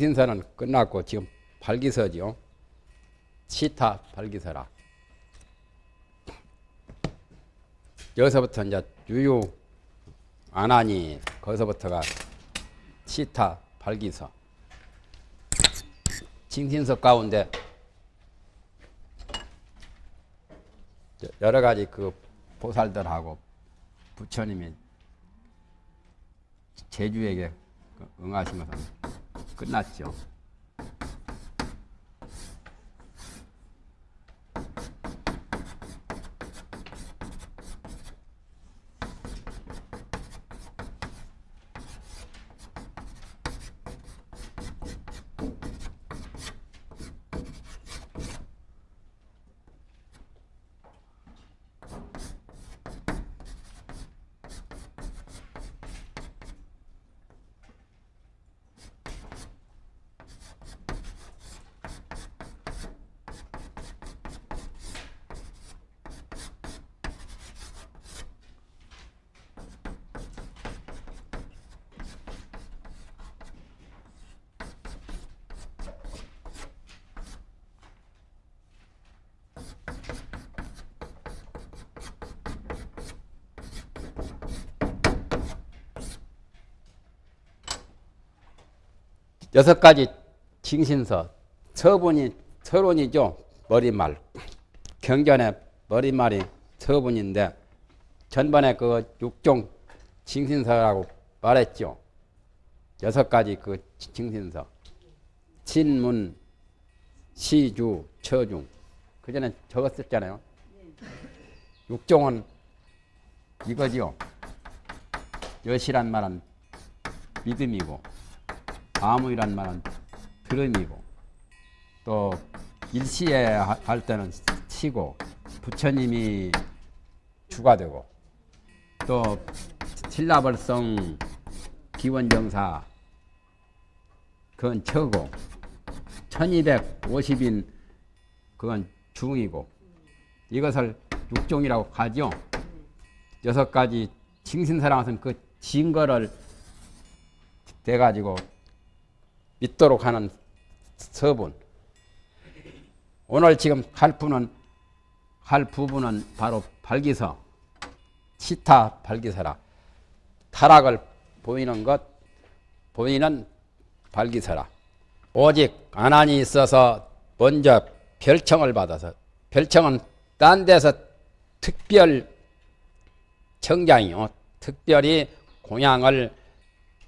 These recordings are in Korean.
징신서는 끝났고 지금 발기서죠. 시타 발기서라. 여기서부터 이제 유유 안 하니 거기서부터가 시타 발기서. 징신서 가운데 여러 가지 그 보살들하고 부처님이 제주에게 그 응하시면서 끝났죠. 여섯 가지 징신서. 서분이 서론이죠. 머리말. 경전의 머리말이 서분인데 전번에 그 육종 징신서라고 말했죠. 여섯 가지 그 징신서. 신문 시주 처중. 그 전에 적었었잖아요. 육종은 이거지요. 여시란 말은 믿음이고 아무이란 말은 들음이고 또 일시에 할 때는 치고 부처님이 주가 되고 또 신라벌성 기원정사 그건 처고 1250인 그건 중이고 이것을 육종이라고 하죠. 여섯 가지 징신사랑은 그 증거를 돼가지고 믿도록 하는 서분. 오늘 지금 할 부는 할 부분은 바로 발기서, 치타 발기서라. 타락을 보이는 것, 보이는 발기서라. 오직 안안이 있어서 먼저 별청을 받아서 별청은 딴 데서 특별 청장이요. 특별히 공양을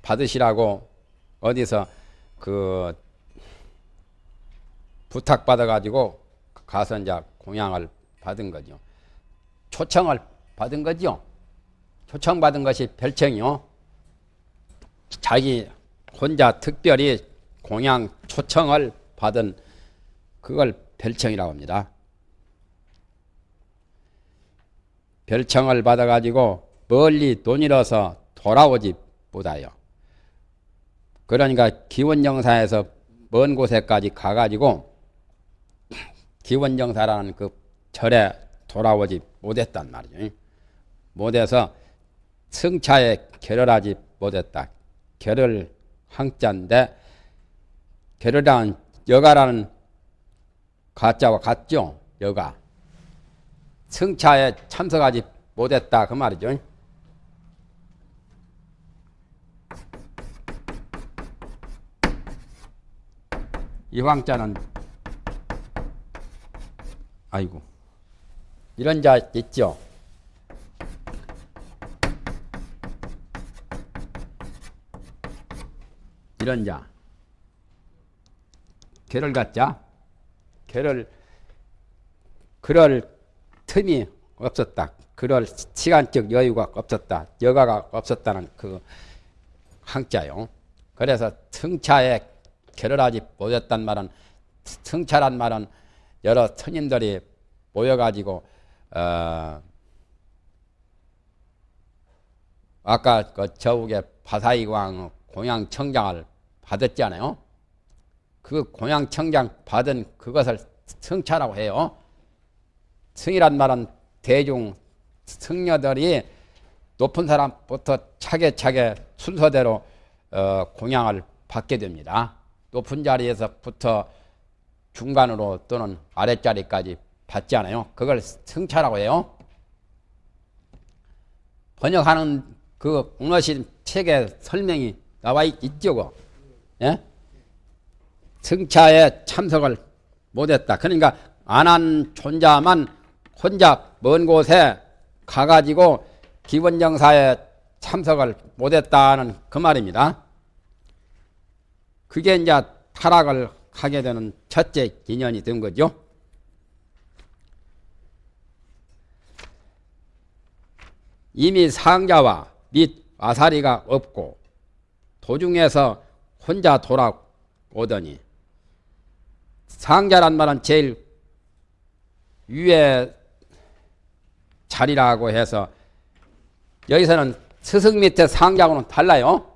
받으시라고 어디서 그 부탁받아 가지고 가서 이제 공양을 받은 거죠. 초청을 받은 거죠. 초청받은 것이 별청이요. 자기 혼자 특별히 공양 초청을 받은 그걸 별청이라고 합니다. 별청을 받아 가지고 멀리 돈 잃어서 돌아오지 못하여 그러니까 기원정사에서 먼 곳에까지 가가지고 기원정사라는 그 절에 돌아오지 못했단 말이죠. 못해서 승차에 결혈하지 못했다. 결혈 항자인데 결혈한 여가라는 가짜와 같죠. 여가. 승차에 참석하지 못했다 그 말이죠. 이 황자는 아이고 이런 자 있죠. 이런 자 개를 갖자 개를 그럴 틈이 없었다. 그럴 시간적 여유가 없었다. 여가가 없었다는 그 항자요. 그래서 승차에 결혈하지 못했단 말은 승차란 말은 여러 스님들이 모여가지고 어 아까 그 저욱의 바사이광 공양청장을 받았잖아요. 그 공양청장 받은 그것을 승차라고 해요. 승이란 말은 대중 승려들이 높은 사람부터 차게차게 순서대로 어 공양을 받게 됩니다. 높은 자리에서부터 중간으로 또는 아랫자리까지 받지 않아요. 그걸 승차라고 해요. 번역하는 그 공로신 책에 설명이 나와 있, 죠 그. 예? 승차에 참석을 못했다. 그러니까 안한 존자만 혼자 먼 곳에 가가지고 기본정사에 참석을 못했다는 그 말입니다. 그게 이제 타락을 하게 되는 첫째 인연이 된 거죠. 이미 상자와 및 아사리가 없고 도중에서 혼자 돌아오더니 상자란 말은 제일 위에 자리라고 해서 여기서는 스승 밑에 상자하고는 달라요.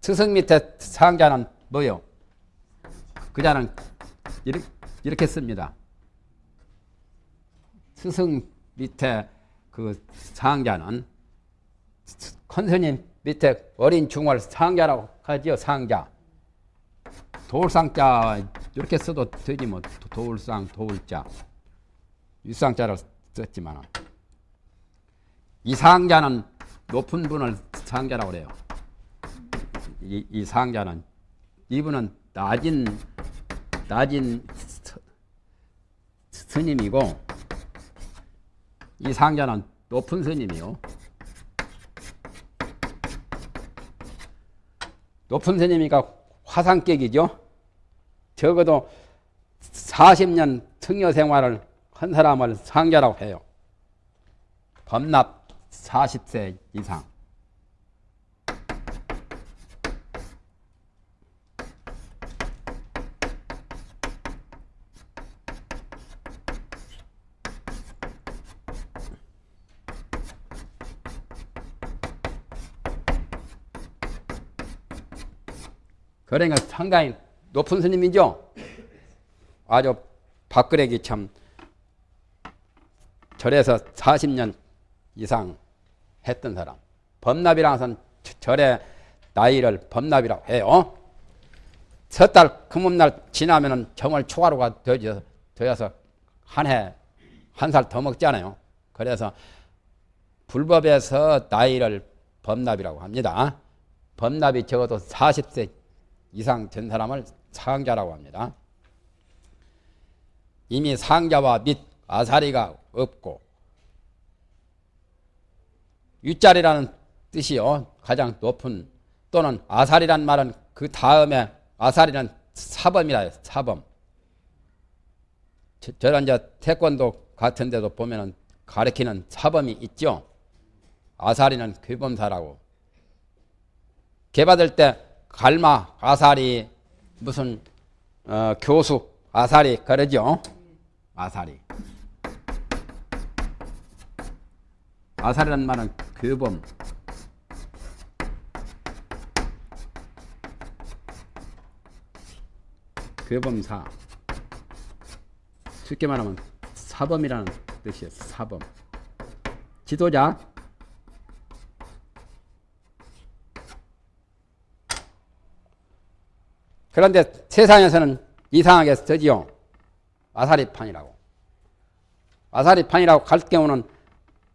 스승 밑에 상자는 뭐요? 그자는 이렇게, 이렇게 씁니다. 스승 밑에 그 상자는 큰 스님 밑에 어린 중월 상자라고 하지요. 상자. 돌상자 이렇게 써도 되지 뭐 돌상 돌자 유상자로 썼지만 이 상자는 높은 분을 상자라고 그래요. 이, 이 상자는 이분은 낮은 낮은 스님이고 이 상자는 높은 스님이요. 높은 스님이니까 화상격이죠. 적어도 40년 승려 생활을 한 사람을 상자라고 해요. 범납 40세 이상. 그러니까 상당히 높은 스님이죠. 아주 박그래기 참 절에서 40년 이상 했던 사람. 범납이라는 것은 절의 나이를 범납이라고 해요. 섣달 금음날 지나면은 정월 초하루가 되어서, 되어서 한 해, 한 살 더 먹잖아요. 그래서 불법에서 나이를 범납이라고 합니다. 범납이 적어도 40세 이상 된 사람을 상자라고 합니다. 이미 상자와 및 아사리가 없고 윗자리라는 뜻이요. 가장 높은 또는 아사리란 말은 그 다음에 아사리는 사범이라 사범. 저런 저 태권도 같은 데도 보면은 가리키는 사범이 있죠. 아사리는 규범사라고. 개 받을 때 갈마, 아사리, 무슨 어, 교수, 아사리 그러죠. 아사리. 아사리란 말은 규범. 규범사. 쉽게 말하면 사범이라는 뜻이에요. 사범. 지도자. 그런데 세상에서는 이상하게 쓰지요. 아사리판이라고. 아사리판이라고 갈 경우는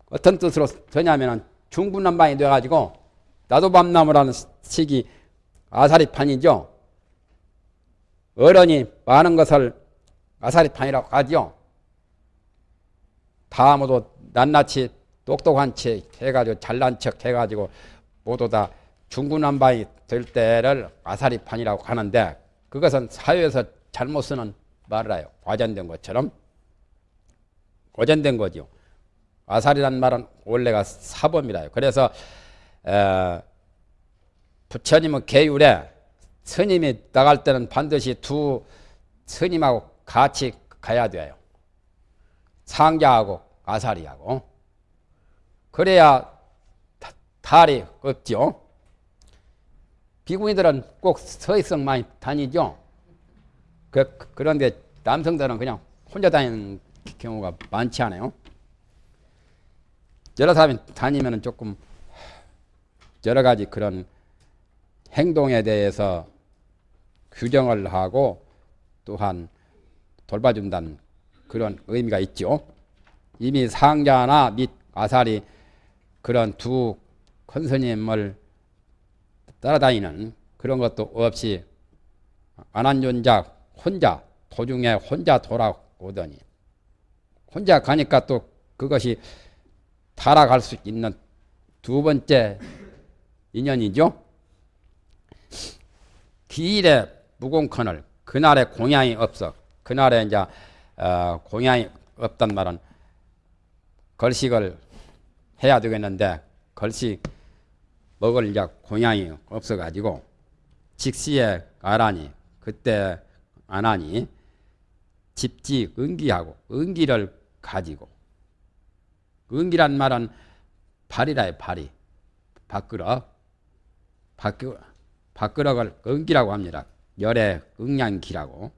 어떤 뜻으로 되냐면 중구난방이 돼가지고 나도 밤나무라는 식이 아사리판이죠. 어른이 많은 것을 아사리판이라고 하죠. 다 모두 낱낱이 똑똑한 척 해가지고 잘난 척 해가지고 모두 다 중구난방이 될 때를 아사리판이라고 하는데 그것은 사회에서 잘못 쓰는 말을 해요. 과전된 것처럼. 과전된 거죠. 아사리란 말은 원래가 사범이라요. 그래서 에, 부처님은 계율에 스님이 나갈 때는 반드시 두 스님하고 같이 가야 돼요. 상자하고 아사리하고. 그래야 탈이 없죠. 비구니들은 꼭 서희성 많이 다니죠. 그, 그런데 남성들은 그냥 혼자 다니는 경우가 많지 않아요. 여러 사람이 다니면 조금 여러 가지 그런 행동에 대해서 규정을 하고 또한 돌봐준다는 그런 의미가 있죠. 이미 상자나 및 아사리 그런 두 큰스님을 따라다니는 그런 것도 없이 안한존자 혼자 도중에 혼자 돌아오더니 혼자 가니까 또 그것이 달아갈 수 있는 두 번째 인연이죠. 기일에 무공컨을 그날에 공양이 없어. 그날에 이제 어, 공양이 없단 말은 걸식을 해야 되겠는데 걸식 먹을 이제 공양이 없어가지고 직시에 가라니 그때 안 하니 집지 은기하고 은기를 가지고 은기란 말은 발이라요 발이. 밥그릇 밥그릇 밥그릇을 은기라고 합니다. 열의 응양기라고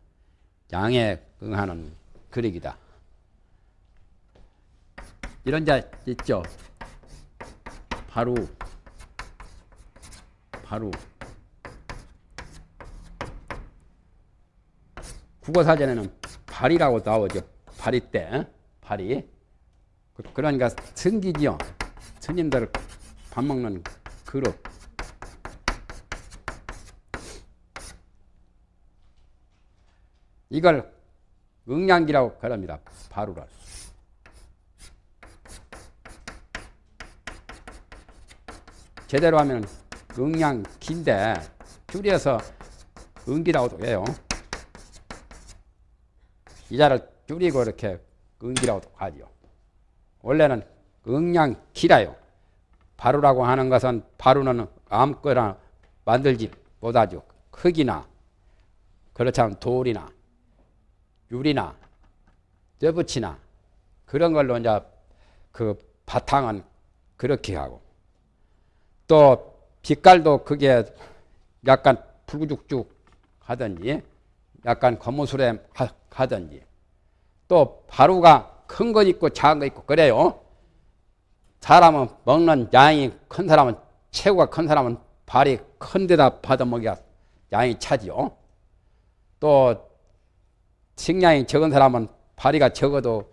양에 응하는 그릇이다. 이런 자 있죠? 바로 바로 국어사전에는 발이라고 나오죠. 발이 때, 발이. 그, 그러니까 승기지요. 스님들 밥 먹는 그릇. 이걸 응양기라고 그럽니다. 바루를. 제대로 하면 응양기인데 줄여서 응기라고도 해요. 이자를 줄이고 이렇게 응기라고도 하지요. 원래는 응양 기라요. 바루라고 하는 것은 바루는 아무거나 만들지 못하죠. 흙이나 그렇지 않으면 돌이나 유리나 쇠붙이나 그런 걸로 이제 그 바탕은 그렇게 하고 또 빛깔도 그게 약간 붉죽죽 하든지 약간 거무술에 하든지 또 바루가 큰 거 있고 작은 거 있고 그래요. 사람은 먹는 양이 큰 사람은 체구가 큰 사람은 발이 큰 데다 받아먹여야 양이 차지요. 또 식량이 적은 사람은 발이가 적어도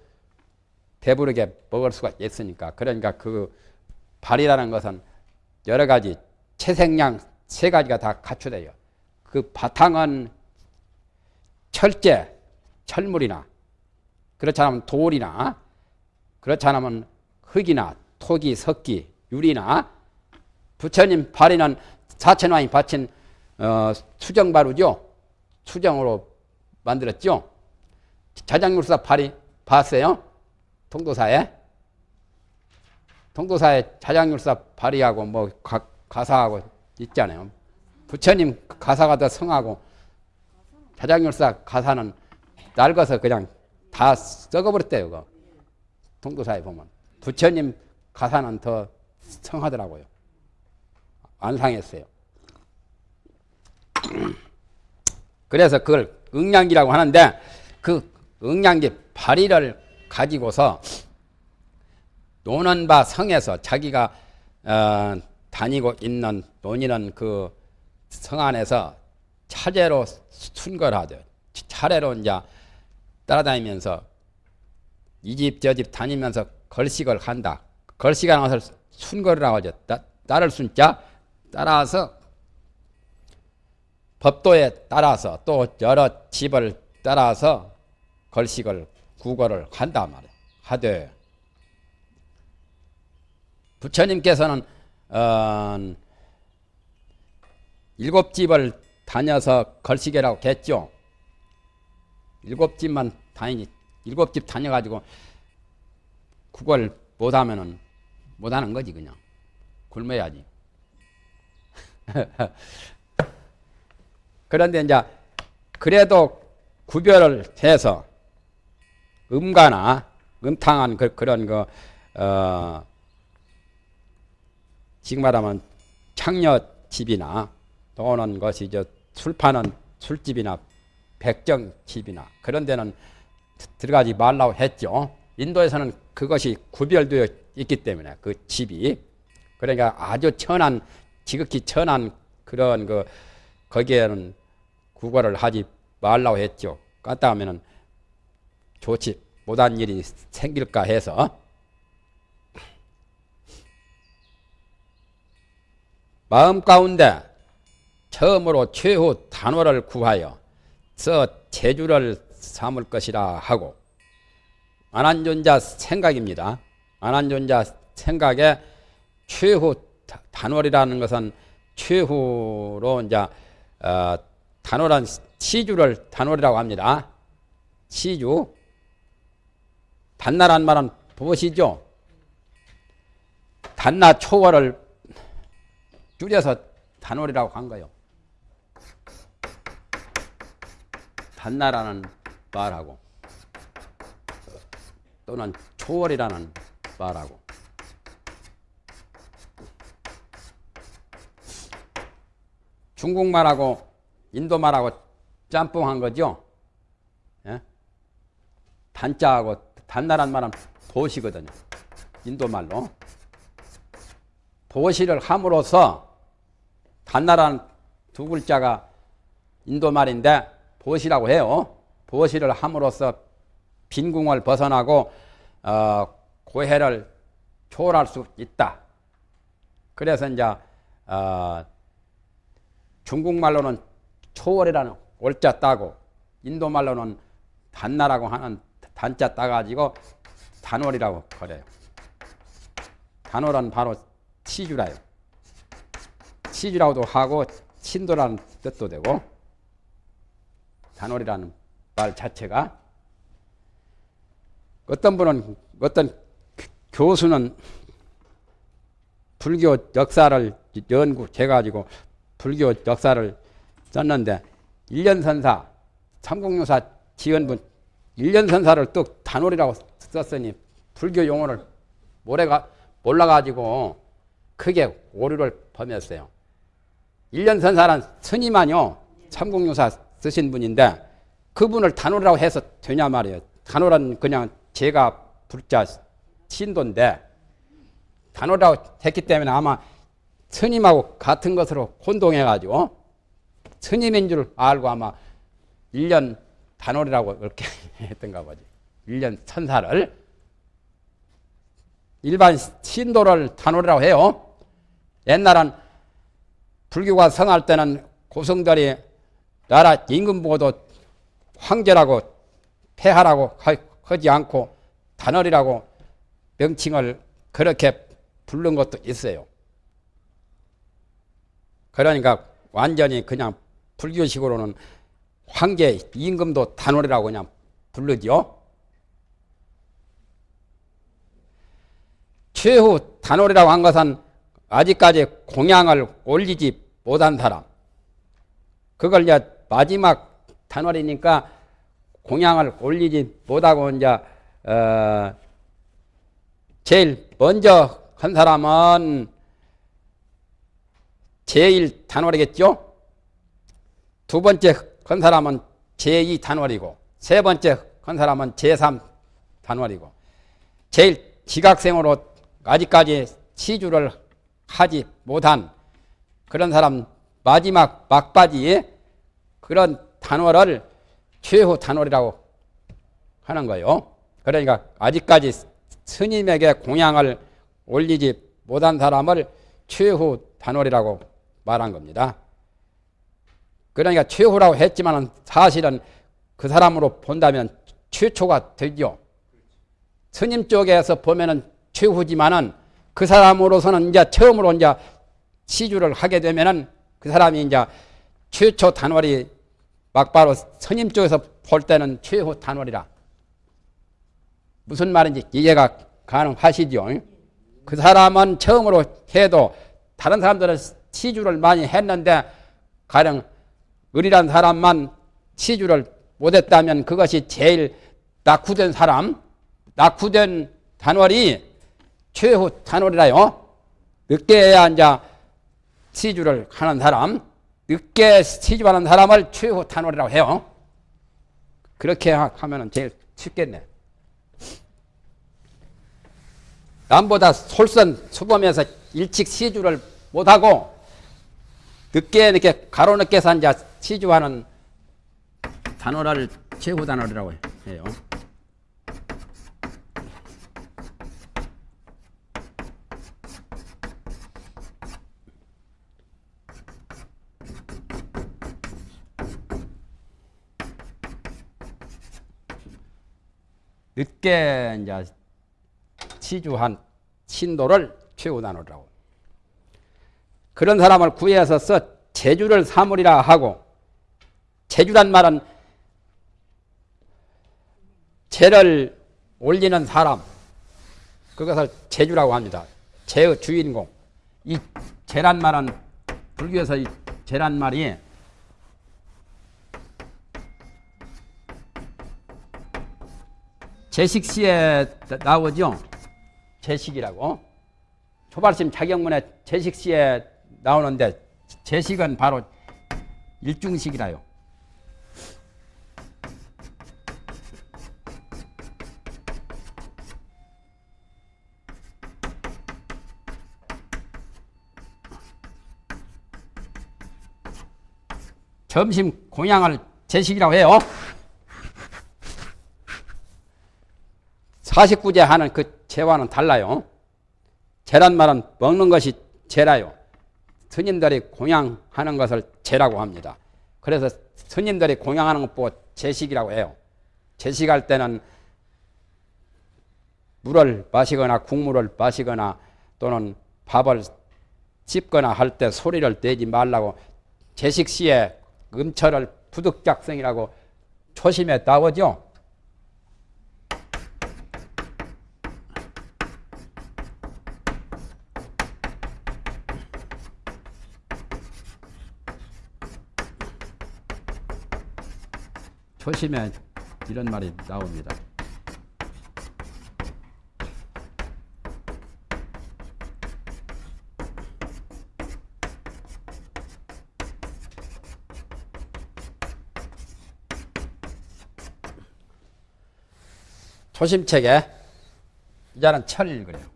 배부르게 먹을 수가 있으니까 그러니까 그 발이라는 것은 여러 가지 채색량 세 가지가 다 갖춰져요. 그 바탕은 철제, 철물이나 그렇지 않으면 돌이나 그렇지 않으면 흙이나 토기, 석기, 유리나 부처님 발에는 사천왕이 바친 어, 수정 바루죠. 수정으로 만들었죠. 자장률사 발이 봤어요? 통도사에? 통도사에 자장률사 발이하고 뭐 가, 가사하고 있잖아요. 부처님 가사가 더 성하고 자장률사 가사는 낡아서 그냥 다 썩어버렸대요. 그 통도사에 보면. 부처님 가사는 더 성하더라고요. 안 상했어요. 그래서 그걸 응량기라고 하는데 그 응량기 발의를 가지고서 노는 바 성에서 자기가 어, 다니고 있는 논의는 그 성 안에서 차례로 순거를 하죠. 차례로 이제 따라다니면서 이 집 저 집 다니면서 걸식을 한다. 걸식하는 것을 순거리라고 하죠. 따, 따를 순자 따라서 법도에 따라서 또 여러 집을 따라서 걸식을 구걸을 한다 말이야. 하되 부처님께서는 어, 일곱 집을 다녀서 걸식이라고 했죠. 일곱 집만 다니니 일곱 집 다녀가지고 그걸 못하면은 못하는 거지 그냥 굶어야지. 그런데 이제 그래도 구별을 해서 음가나 음탕한 그, 런 거, 어, 지금 말하면 창녀집이나 또는 것이 저술 파는 술집이나 백정집이나 그런 데는 들어가지 말라고 했죠. 인도에서는 그것이 구별되어 있기 때문에 그 집이 그러니까 아주 천한 지극히 천한 그런 그 거기에는 구걸을 하지 말라고 했죠. 갔다 하면은 좋지 못한 일이 생길까 해서 마음 가운데 처음으로 최후 단호를 구하여 서 제주를 삼을 것이라 하고 안한존자 생각입니다. 안한존자 생각에 최후 단월이라는 것은 최후로 이제 어, 단월한 시주를 단월이라고 합니다. 시주 단나란 말은 보시죠. 단나 초월을 줄여서 단월이라고 한 거요. 단나라는 말하고 또는 초월이라는 말하고 중국말하고 인도말하고 짬뽕한 거죠. 예? 단자하고 단나란 말은 도시거든요. 인도말로. 도시를 함으로써 단나라는 두 글자가 인도말인데 보시라고 해요. 보시를 함으로써 빈궁을 벗어나고 어, 고해를 초월할 수 있다. 그래서 이제 어, 중국말로는 초월이라는 올자 따고 인도말로는 단나라고 하는 단자 따가지고 단월이라고 그래요. 단월은 바로 치주라요. 치주라고도 하고 친도라는 뜻도 되고 단월이라는 말 자체가 어떤 분은 어떤 교수는 불교 역사를 연구해 가지고 불교 역사를 썼는데 일년선사 삼국유사 지연분 일년선사를 또 단월이라고 썼으니 불교 용어를 모래가 몰라가지고 크게 오류를 범했어요. 일년선사란 스님아뇨 삼국유사 쓰신 분인데 그분을 단월이라고 해서 되냐 말이에요. 단월은 그냥 제가 불자 신도인데 단월이라고 했기 때문에 아마 스님하고 같은 것으로 혼동해가지고 스님인 줄 알고 아마 1년 단월이라고 그렇게 했던가 보지. 1년 천사를. 일반 신도를 단월이라고 해요. 옛날은 불교가 성할 때는 고성들이 나라 임금 보고도 황제라고 폐하라고 하지 않고 단월이라고 명칭을 그렇게 부른 것도 있어요. 그러니까 완전히 그냥 불교식으로는 황제 임금도 단월이라고 그냥 부르죠. 최후 단월이라고 한 것은 아직까지 공양을 올리지 못한 사람. 그걸 이제 마지막 단월이니까 공양을 올리지 못하고 이제 어 제일 먼저 한 사람은 제1 단월이겠죠? 두 번째 한 사람은 제2 단월이고 세 번째 한 사람은 제3 단월이고 제일 지각생으로 아직까지 시주를 하지 못한 그런 사람 마지막 막바지에 그런 단월을 최후 단월이라고 하는 거예요. 그러니까 아직까지 스님에게 공양을 올리지 못한 사람을 최후 단월이라고 말한 겁니다. 그러니까 최후라고 했지만 사실은 그 사람으로 본다면 최초가 되죠. 스님 쪽에서 보면은 최후지만은 그 사람으로서는 이제 처음으로 이제 시주를 하게 되면은 그 사람이 이제 최초 단월이 막바로 스님 쪽에서 볼 때는 최후 단월이라. 무슨 말인지 이해가 가능하시죠? 그 사람은 처음으로 해도 다른 사람들은 시주를 많이 했는데 가령 의리란 사람만 시주를 못했다면 그것이 제일 낙후된 사람, 낙후된 단월이 최후 단월이라요. 늦게야 이제 시주를 하는 사람, 늦게 시주하는 사람을 최후 단월이라고 해요. 그렇게 하면 제일 쉽겠네. 남보다 솔선수범해서 일찍 시주를 못하고 늦게 이렇게 가로 늦게 산자 시주하는 단어를 최후 단어라고 해요. 늦게 이제 치주한 신도를 최후 단어라고. 그런 사람을 구해서 써 제주를 삼으리라 하고 제주란 말은 제를 올리는 사람 그것을 제주라고 합니다. 제의 주인공. 이 제란 말은 불교에서 이 제란 말이 제식시에 나오죠. 제식이라고. 초발심 자격문에 제식시에 나오는데 제식은 바로 일중식이라요. 점심 공양을 제식이라고 해요. 49제 하는 그 제와는 달라요. 제란 말은 먹는 것이 제라요. 스님들이 공양하는 것을 제라고 합니다. 그래서 스님들이 공양하는 것 보고 제식이라고 해요. 제식할 때는 물을 마시거나 국물을 마시거나 또는 밥을 씹거나 할 때 소리를 내지 말라고 제식 시에 음철을 부득작성이라고 초심에 나오죠. 초심에 이런 말이 나옵니다. 초심책에 이자는 철 그래요.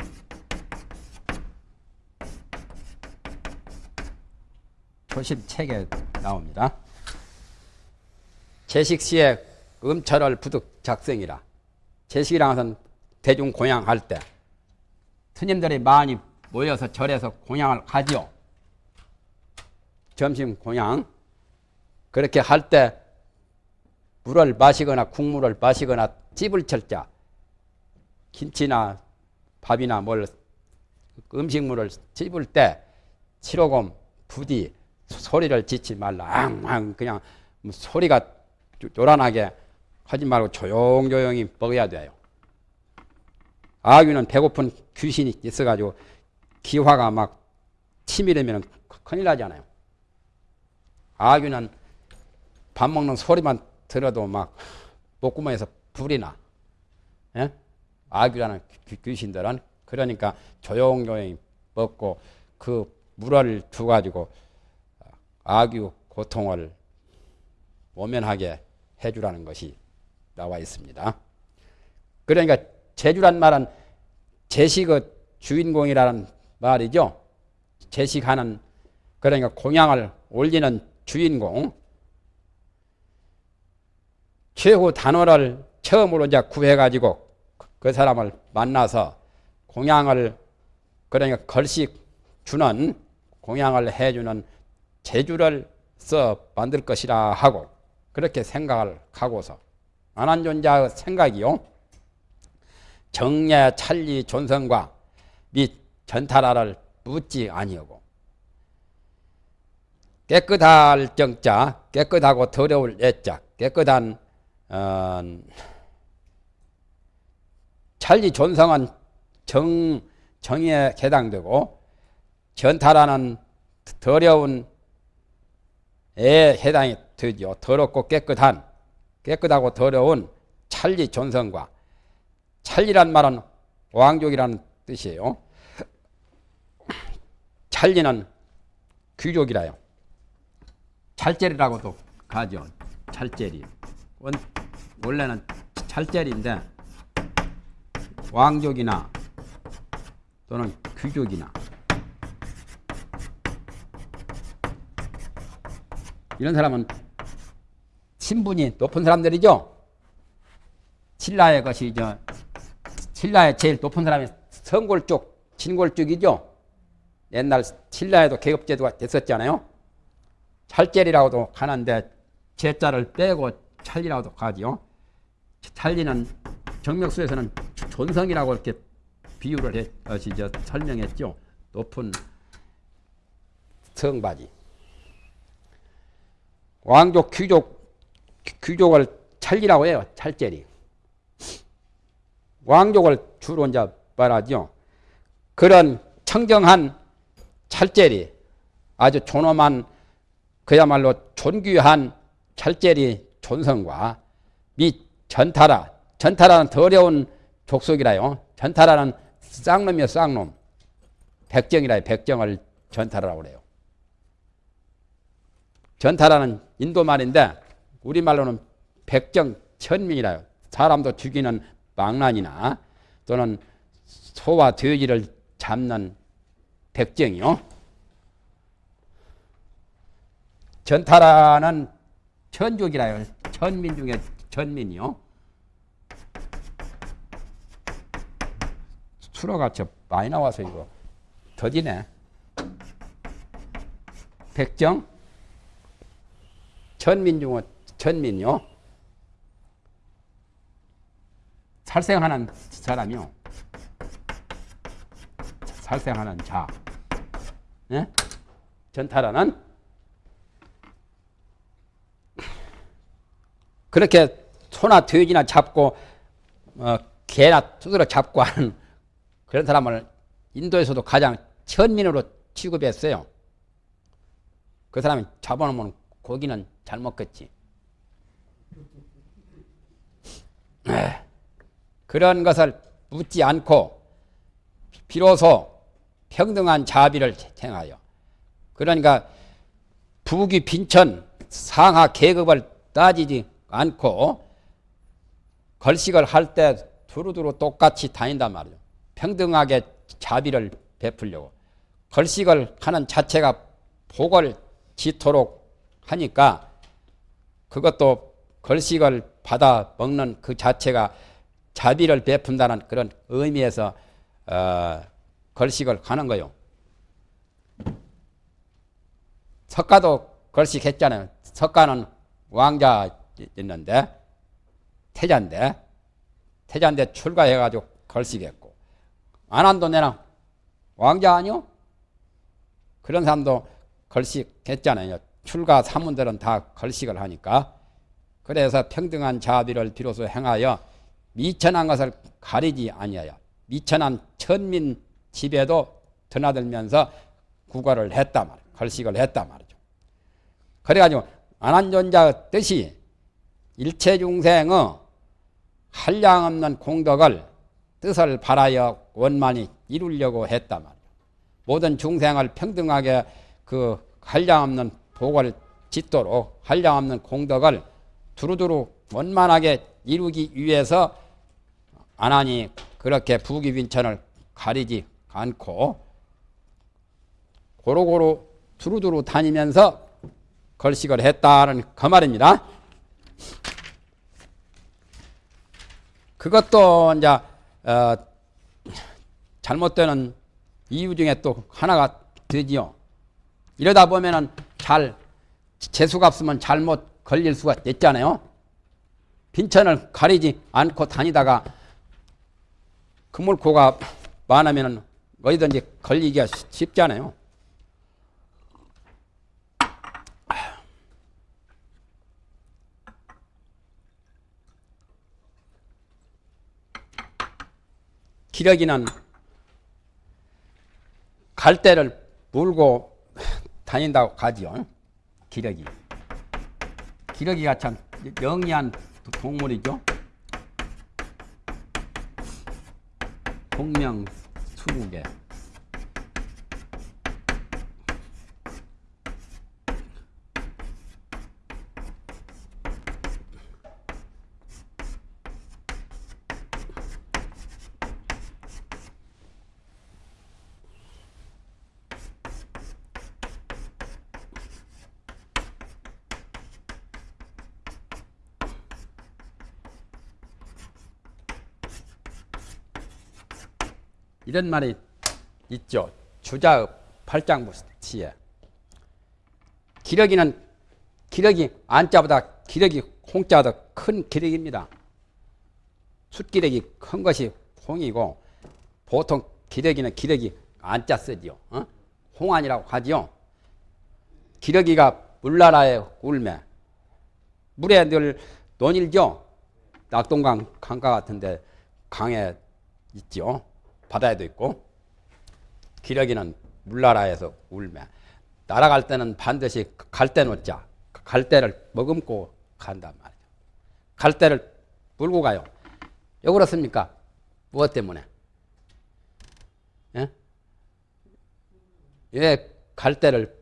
초심책에 나옵니다. 제식시에 음철을 부득 작성이라. 제식이라는 것은 대중 공양할 때 스님들이 많이 모여서 절에서 공양을 하지요. 점심 공양. 그렇게 할 때 물을 마시거나 국물을 마시거나 찝을 철자 김치나 밥이나 뭘 음식물을 찝을 때 치로금 부디 소리를 짓지 말라. 앙앙 그냥 소리가 요란하게 하지 말고 조용조용히 먹어야 돼요. 아귀는 배고픈 귀신이 있어가지고 기화가 막 치밀으면 큰일 나잖아요. 아귀는 밥 먹는 소리만 들어도 막 목구멍에서 불이 나. 예? 아귀라는 귀신들은 그러니까 조용조용히 먹고 그 물을 두 가지고 아귀 고통을 모면하게 해주라는 것이 나와 있습니다. 그러니까 제주란 말은 제식의 주인공이라는 말이죠. 제식하는 그러니까 공양을 올리는 주인공. 최후 단어를 처음으로 이제 구해가지고 그 사람을 만나서 공양을 그러니까 걸식 주는 공양을 해주는 제주를 써 만들 것이라 하고 그렇게 생각을 하고서 안한존자의 생각이요. 정례 찰리 존성과 및 전탈하를 묻지 아니하고 깨끗할 정자 깨끗하고 더러울 애자 깨끗한 어, 찰리 존성은 정, 정에 해당되고 전탈하는 더러운 에 해당이 되죠. 더럽고 깨끗한 깨끗하고 더러운 찰리 존성과 찰리란 말은 왕족이라는 뜻이에요. 찰리는 귀족이라요. 찰제리라고도 가죠. 찰제리. 원래는 찰제리인데 왕족이나 또는 귀족이나 이런 사람은 신분이 높은 사람들이죠. 신라의 것이 저 신라의 제일 높은 사람이 성골쭉, 진골쭉이죠. 옛날 신라에도 계급제도가 됐었잖아요. 찰제리라고도 하는데 제자를 빼고 찰리라고도 하지요. 찰리는 정명수에서는 존성이라고 이렇게 비유를 해, 설명했죠. 높은 성바지. 왕족, 귀족, 귀족을 찰리라고 해요. 찰제리. 왕족을 주로 이제 말하죠. 그런 청정한 찰제리, 아주 존엄한 그야말로 존귀한 찰제리 존성과 미 전타라, 전타라는 더 어려운 족속이라요. 전타라는 쌍놈이요, 쌍놈. 백정이라요, 백정을 전타라고 그래요. 전타라는 인도 말인데 우리말로는 백정 천민이라요. 사람도 죽이는 망난이나 또는 소와 돼지를 잡는 백정이요. 전타라는 천족이라요. 천민 중에 천민이요. 수로가 저 많이 나와서 이거 더디네. 백정 천민 중에 천민요. 살생하는 사람이요. 살생하는 자. 예? 전타라는 그렇게 소나 돼지나 잡고 어, 개나 두드러 잡고 하는 그런 사람을 인도에서도 가장 천민으로 취급했어요. 그 사람이 잡아놓으면 고기는 잘 먹겠지. 그런 것을 묻지 않고 비로소 평등한 자비를 행하여 그러니까 부귀 빈천 상하 계급을 따지지 않고 걸식을 할 때 두루두루 똑같이 다닌단 말이죠. 평등하게 자비를 베풀려고 걸식을 하는 자체가 복을 지토록 하니까 그것도 걸식을 받아 먹는 그 자체가 자비를 베푼다는 그런 의미에서 어, 걸식을 하는 거요. 석가도 걸식했잖아요. 석가는 왕자였는데 태자인데 태자인데 출가해가지고 걸식했고 안한도 내랑 왕자 아니요? 그런 사람도 걸식했잖아요. 출가 사문들은 다 걸식을 하니까 그래서 평등한 자비를 비로소 행하여 미천한 것을 가리지 아니하여 미천한 천민 집에도 드나들면서 구걸을 했다 말, 걸식을 했다 말이죠. 그래가지고 안한존자 뜻이 일체 중생의 한량 없는 공덕을 뜻을 바라여 원만히 이루려고 했다 말이죠. 모든 중생을 평등하게 그 한량 없는 복을 짓도록 한량 없는 공덕을 두루두루 원만하게 이루기 위해서 안하니 그렇게 부귀빈천을 가리지 않고 고루고루 두루두루 다니면서 걸식을 했다는 그 말입니다. 그것도 이제 어, 잘못되는 이유 중에 또 하나가 되지요. 이러다 보면은 잘 재수가 없으면 잘못 걸릴 수가 있잖아요. 빈천을 가리지 않고 다니다가 그물코가 많으면 어디든지 걸리기가 쉽잖아요. 기러기는 갈대를 물고 다닌다고 가지요. 기러기. 기러기가 참 영리한 동물이죠. 동명 수국에 이런 말이 있죠. 주자의 팔장부 시에 기러기는 기러기 안자보다 기러기 홍자보다 큰 기러기입니다. 숫기러기 큰 것이 홍이고 보통 기러기는 기러기 안자 쓰지요. 어? 홍안이라고 하지요. 기러기가 물나라에 울매 물에 늘 논일죠. 낙동강 강가 같은데 강에 있죠. 바다에도 있고 기러기는 물나라에서 울매 날아갈 때는 반드시 갈대 놓자 갈대를 머금고 간단 말이죠. 갈대를 물고 가요. 왜 그렇습니까? 무엇 때문에? 예? 왜 갈대를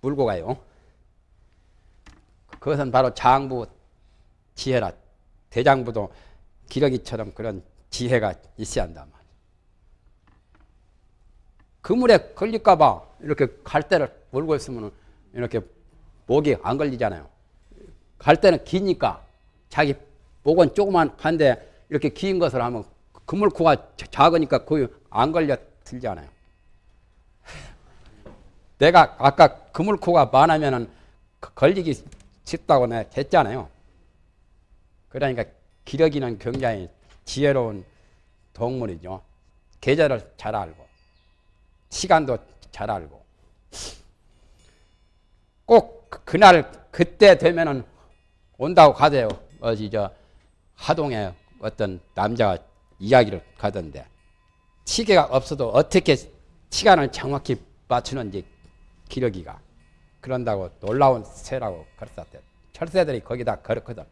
물고 가요? 그것은 바로 장부 지혜라. 대장부도 기러기처럼 그런 지혜가 있어야 말이에요. 그물에 걸릴까봐 이렇게 갈대를 물고 있으면 이렇게 목이 안 걸리잖아요. 갈대는 기니까 자기 목은 조그만 한데 이렇게 긴 것을 하면 그물코가 작으니까 거의 안 걸려 들잖아요. 내가 아까 그물코가 많으면은 걸리기 쉽다고 내가 했잖아요. 그러니까 기러기는 굉장히 지혜로운 동물이죠. 계절을 잘 알고 시간도 잘 알고 꼭 그날 그때 되면은 온다고 가세요. 어디 저 하동에 어떤 남자가 이야기를 가던데 시계가 없어도 어떻게 시간을 정확히 맞추는지 기러기가 그런다고 놀라운 새라고 그랬었대. 철새들이 거기다 걸었거든.